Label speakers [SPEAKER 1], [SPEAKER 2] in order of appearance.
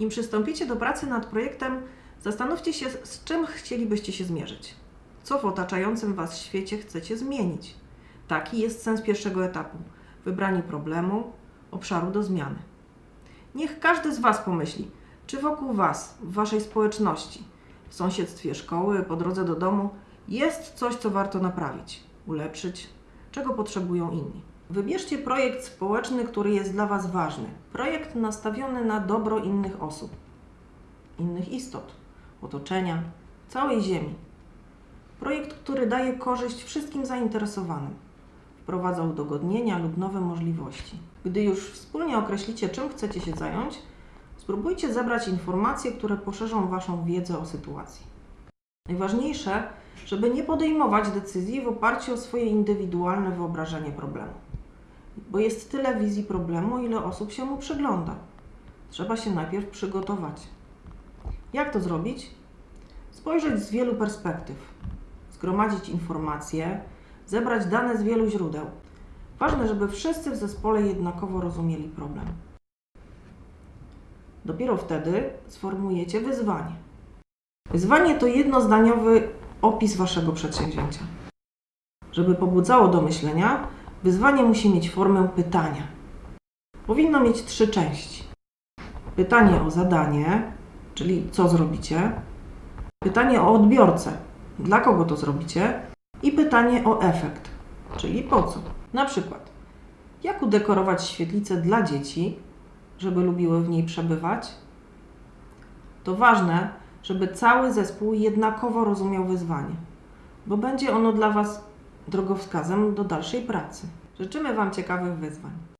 [SPEAKER 1] Nim przystąpicie do pracy nad projektem, zastanówcie się, z czym chcielibyście się zmierzyć. Co w otaczającym Was świecie chcecie zmienić. Taki jest sens pierwszego etapu wybranie problemu, obszaru do zmiany. Niech każdy z Was pomyśli, czy wokół Was, w Waszej społeczności, w sąsiedztwie szkoły, po drodze do domu jest coś, co warto naprawić, ulepszyć, czego potrzebują inni. Wybierzcie projekt społeczny, który jest dla Was ważny. Projekt nastawiony na dobro innych osób, innych istot, otoczenia, całej Ziemi. Projekt, który daje korzyść wszystkim zainteresowanym. Wprowadza udogodnienia lub nowe możliwości. Gdy już wspólnie określicie, czym chcecie się zająć, spróbujcie zebrać informacje, które poszerzą Waszą wiedzę o sytuacji. Najważniejsze, żeby nie podejmować decyzji w oparciu o swoje indywidualne wyobrażenie problemu. Bo jest tyle wizji problemu, ile osób się mu przygląda. Trzeba się najpierw przygotować. Jak to zrobić? Spojrzeć z wielu perspektyw, zgromadzić informacje, zebrać dane z wielu źródeł. Ważne, żeby wszyscy w zespole jednakowo rozumieli problem. Dopiero wtedy sformułujecie wyzwanie. Wyzwanie to jednozdaniowy opis Waszego przedsięwzięcia. Żeby pobudzało do myślenia, wyzwanie musi mieć formę pytania. Powinno mieć trzy części. Pytanie o zadanie, czyli co zrobicie, pytanie o odbiorcę, dla kogo to zrobicie i pytanie o efekt, czyli po co. Na przykład, jak udekorować świetlicę dla dzieci, żeby lubiły w niej przebywać? To ważne, żeby cały zespół jednakowo rozumiał wyzwanie, bo będzie ono dla Was drogowskazem do dalszej pracy. Życzymy Wam ciekawych wyzwań.